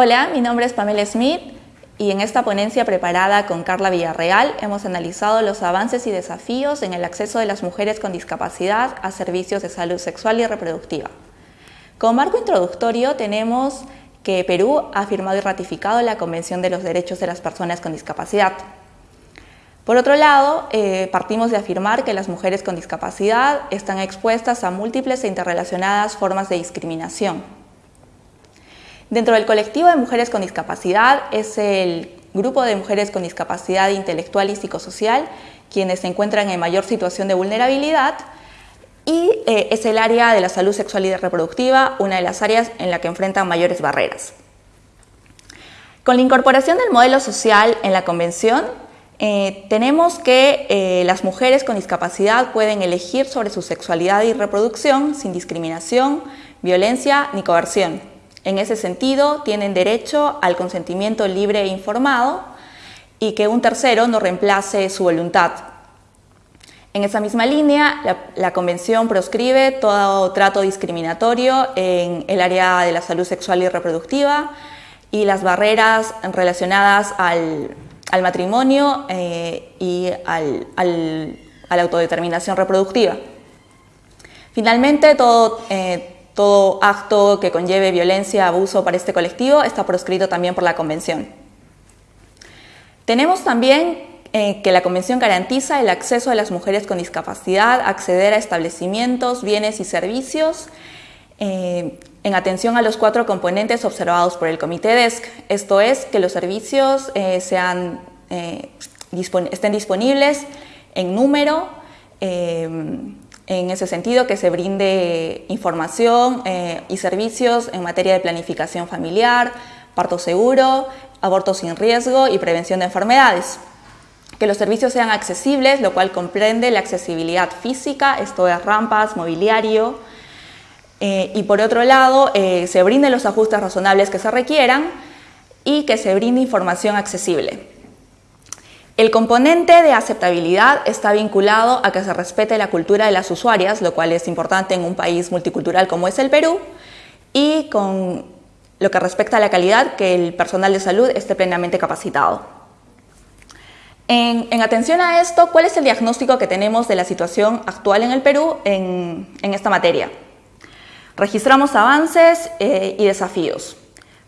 Hola, mi nombre es Pamela Smith y en esta ponencia preparada con Carla Villarreal hemos analizado los avances y desafíos en el acceso de las mujeres con discapacidad a servicios de salud sexual y reproductiva. Como marco introductorio tenemos que Perú ha firmado y ratificado la Convención de los Derechos de las Personas con Discapacidad. Por otro lado, eh, partimos de afirmar que las mujeres con discapacidad están expuestas a múltiples e interrelacionadas formas de discriminación. Dentro del colectivo de mujeres con discapacidad es el grupo de mujeres con discapacidad intelectual y psicosocial quienes se encuentran en mayor situación de vulnerabilidad y eh, es el área de la salud sexual y reproductiva, una de las áreas en la que enfrentan mayores barreras. Con la incorporación del modelo social en la Convención, eh, tenemos que eh, las mujeres con discapacidad pueden elegir sobre su sexualidad y reproducción sin discriminación, violencia ni coerción. En ese sentido, tienen derecho al consentimiento libre e informado y que un tercero no reemplace su voluntad. En esa misma línea, la, Convención proscribe todo trato discriminatorio en el área de la salud sexual y reproductiva y las barreras relacionadas al, matrimonio eh, y al, a la autodeterminación reproductiva. Finalmente, todo, eh, todo acto que conlleve violencia, abuso para este colectivo está proscrito también por la Convención. Tenemos también eh, que la Convención garantiza el acceso de las mujeres con discapacidad acceder a establecimientos, bienes y servicios eh, en atención a los cuatro componentes observados por el Comité DESC, esto es, que los servicios eh, sean, estén disponibles en número, en ese sentido, que se brinde información eh, y servicios en materia de planificación familiar, parto seguro, aborto sin riesgo y prevención de enfermedades. Que los servicios sean accesibles, lo cual comprende la accesibilidad física, esto es rampas, mobiliario, eh, y por otro lado, eh, se brinden los ajustes razonables que se requieran y que se brinde información accesible. El componente de aceptabilidad está vinculado a que se respete la cultura de las usuarias, lo cual es importante en un país multicultural como es el Perú, y con lo que respecta a la calidad, que el personal de salud esté plenamente capacitado. En, atención a esto, ¿cuál es el diagnóstico que tenemos de la situación actual en el Perú en, esta materia? Registramos avances eh, y desafíos.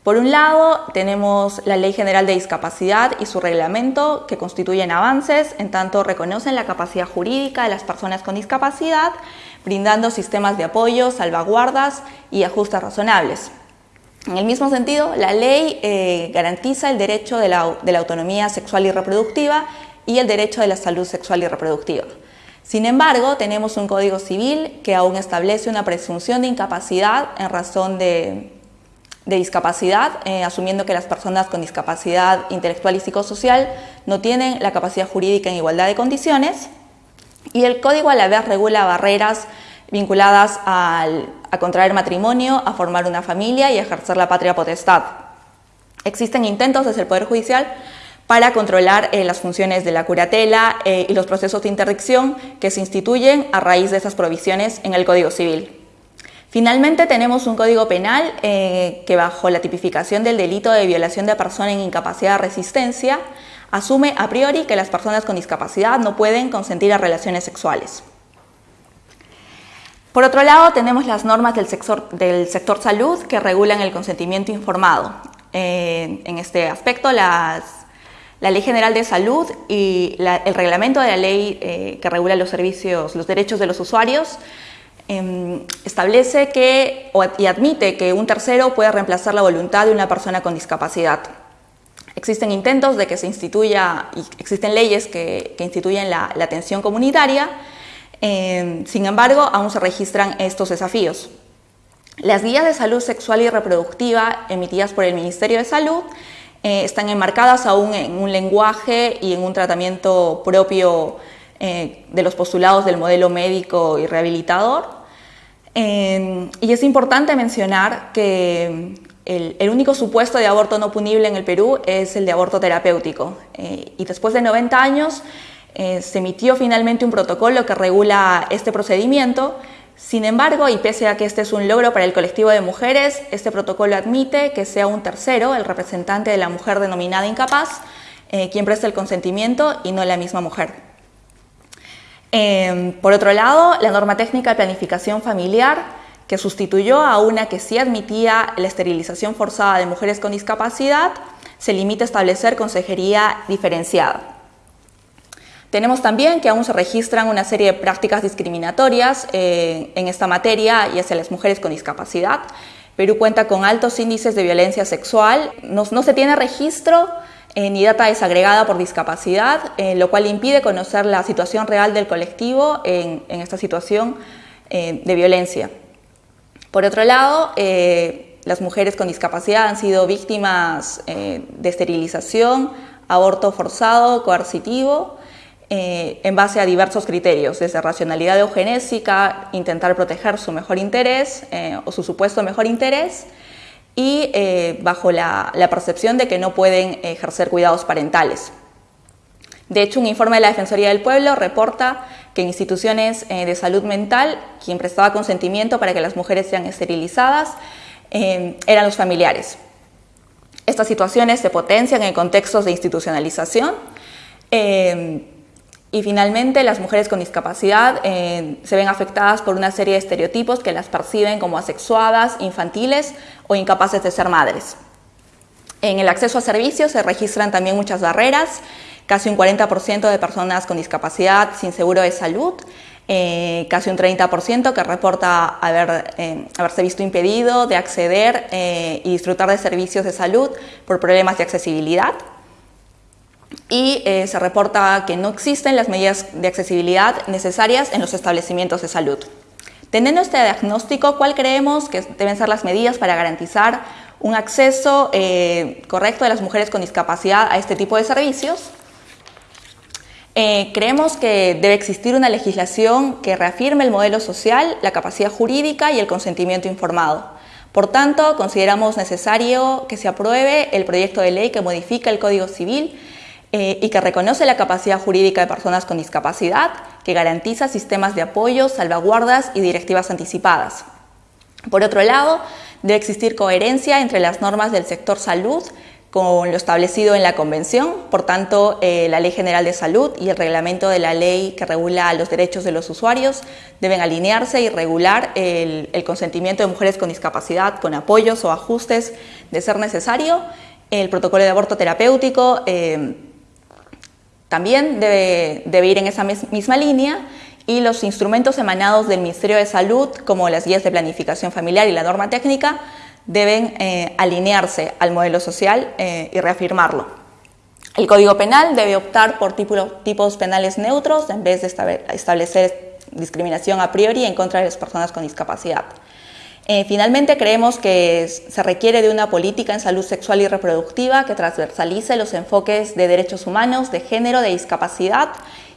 Por un lado, tenemos la Ley General de Discapacidad y su reglamento que constituyen avances, en tanto reconocen la capacidad jurídica de las personas con discapacidad, brindando sistemas de apoyo, salvaguardas y ajustes razonables. En el mismo sentido, la ley eh, garantiza el derecho de la, de la autonomía sexual y reproductiva y el derecho de la salud sexual y reproductiva. Sin embargo, tenemos un Código Civil que aún establece una presunción de incapacidad en razón de de discapacidad, eh, asumiendo que las personas con discapacidad intelectual y psicosocial no tienen la capacidad jurídica en igualdad de condiciones. Y el código a la vez regula barreras vinculadas a contraer matrimonio, a formar una familia y a ejercer la patria potestad. Existen intentos desde el Poder Judicial para controlar eh, las funciones de la curatela eh, y los procesos de interdicción que se instituyen a raíz de esas provisiones en el Código Civil. Finalmente tenemos un código penal eh, que bajo la tipificación del delito de violación de persona en incapacidad de resistencia asume a priori que las personas con discapacidad no pueden consentir a relaciones sexuales. Por otro lado, tenemos las normas del sector, del sector salud que regulan el consentimiento informado. Eh, en este aspecto, la Ley General de Salud y el reglamento de la ley eh, que regula los servicios, los derechos de los usuarios Em, establece que y admite que un tercero puede reemplazar la voluntad de una persona con discapacidad. Existen intentos de que se instituya, y existen leyes que, instituyen la, atención comunitaria, em, sin embargo, aún se registran estos desafíos. Las guías de salud sexual y reproductiva emitidas por el Ministerio de Salud eh, están enmarcadas aún en un lenguaje y en un tratamiento propio eh, de los postulados del modelo médico y rehabilitador, y es importante mencionar que el, único supuesto de aborto no punible en el Perú es el de aborto terapéutico. Eh, y después de 90 años eh, se emitió finalmente un protocolo que regula este procedimiento. Sin embargo, y pese a que este es un logro para el colectivo de mujeres, este protocolo admite que sea un tercero, el representante de la mujer denominada incapaz, eh, quien presta el consentimiento y no la misma mujer. Em, por otro lado, la norma técnica de planificación familiar, que sustituyó a una que sí admitía la esterilización forzada de mujeres con discapacidad, se limita a establecer consejería diferenciada. Tenemos también que aún se registran una serie de prácticas discriminatorias eh, en esta materia y hacia las mujeres con discapacidad. Perú cuenta con altos índices de violencia sexual, no, se tiene registro eh, ni data desagregada por discapacidad, eh, lo cual impide conocer la situación real del colectivo en, esta situación de violencia. Por otro lado, las mujeres con discapacidad han sido víctimas de esterilización, aborto forzado, coercitivo, eh, en base a diversos criterios, desde racionalidad eugenésica, intentar proteger su mejor interés eh, o su supuesto mejor interés, y eh, bajo la, percepción de que no pueden ejercer cuidados parentales. De hecho, un informe de la Defensoría del Pueblo reporta que en instituciones de salud mental, quien prestaba consentimiento para que las mujeres sean esterilizadas eran los familiares. Estas situaciones se potencian en contextos de institucionalización, y finalmente, las mujeres con discapacidad eh, se ven afectadas por una serie de estereotipos que las perciben como asexuadas, infantiles o incapaces de ser madres. En el acceso a servicios se registran también muchas barreras, casi un 40% de personas con discapacidad sin seguro de salud, eh, casi un 30% que reporta haber, eh, haberse visto impedido de acceder y disfrutar de servicios de salud por problemas de accesibilidad y eh, se reporta que no existen las medidas de accesibilidad necesarias en los establecimientos de salud. Teniendo este diagnóstico, ¿cuál creemos que deben ser las medidas para garantizar un acceso eh, correcto de las mujeres con discapacidad a este tipo de servicios? Eh, creemos que debe existir una legislación que reafirme el modelo social, la capacidad jurídica y el consentimiento informado. Por tanto, consideramos necesario que se apruebe el proyecto de ley que modifica el Código Civil eh, y que reconoce la capacidad jurídica de personas con discapacidad, que garantiza sistemas de apoyo, salvaguardas y directivas anticipadas. Por otro lado, debe existir coherencia entre las normas del sector salud con lo establecido en la Convención, por tanto, eh, la Ley General de Salud y el reglamento de la ley que regula los derechos de los usuarios deben alinearse y regular el, consentimiento de mujeres con discapacidad con apoyos o ajustes de ser necesario. El protocolo de aborto terapéutico eh, también debe, ir en esa misma línea y los instrumentos emanados del Ministerio de Salud, como las guías de planificación familiar y la norma técnica, deben eh, alinearse al modelo social eh, y reafirmarlo. El Código Penal debe optar por tipos penales neutros en vez de establecer discriminación a priori en contra de las personas con discapacidad. Eh, finalmente, creemos que se requiere de una política en salud sexual y reproductiva que transversalice los enfoques de derechos humanos, de género, de discapacidad,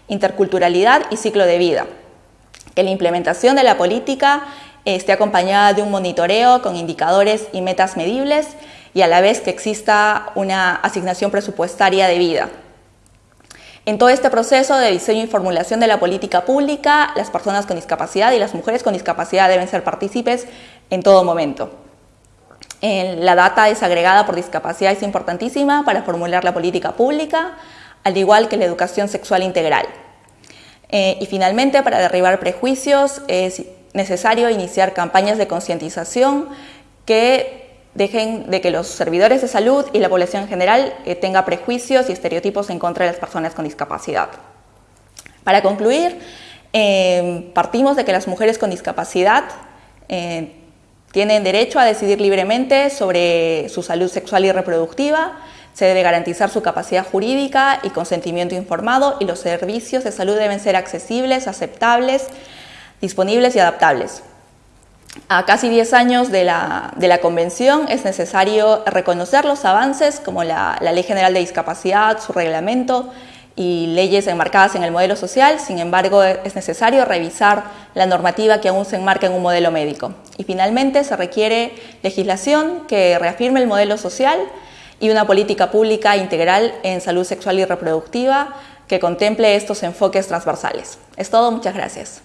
interculturalidad y ciclo de vida. Que la implementación de la política esté acompañada de un monitoreo con indicadores y metas medibles y a la vez que exista una asignación presupuestaria debida. En todo este proceso de diseño y formulación de la política pública, las personas con discapacidad y las mujeres con discapacidad deben ser partícipes en todo momento. La data desagregada por discapacidad es importantísima para formular la política pública, al igual que la educación sexual integral. Eh, y finalmente, para derribar prejuicios, es necesario iniciar campañas de concientización que dejen de que los servidores de salud y la población en general eh, tenga prejuicios y estereotipos en contra de las personas con discapacidad. Para concluir, eh, partimos de que las mujeres con discapacidad eh, tienen derecho a decidir libremente sobre su salud sexual y reproductiva, se debe garantizar su capacidad jurídica y consentimiento informado y los servicios de salud deben ser accesibles, aceptables, disponibles y adaptables. A casi 10 años de la, Convención es necesario reconocer los avances como la, Ley General de Discapacidad, su reglamento y leyes enmarcadas en el modelo social, sin embargo es necesario revisar la normativa que aún se enmarca en un modelo médico. Y finalmente se requiere legislación que reafirme el modelo social y una política pública integral en salud sexual y reproductiva que contemple estos enfoques transversales. Es todo, muchas gracias.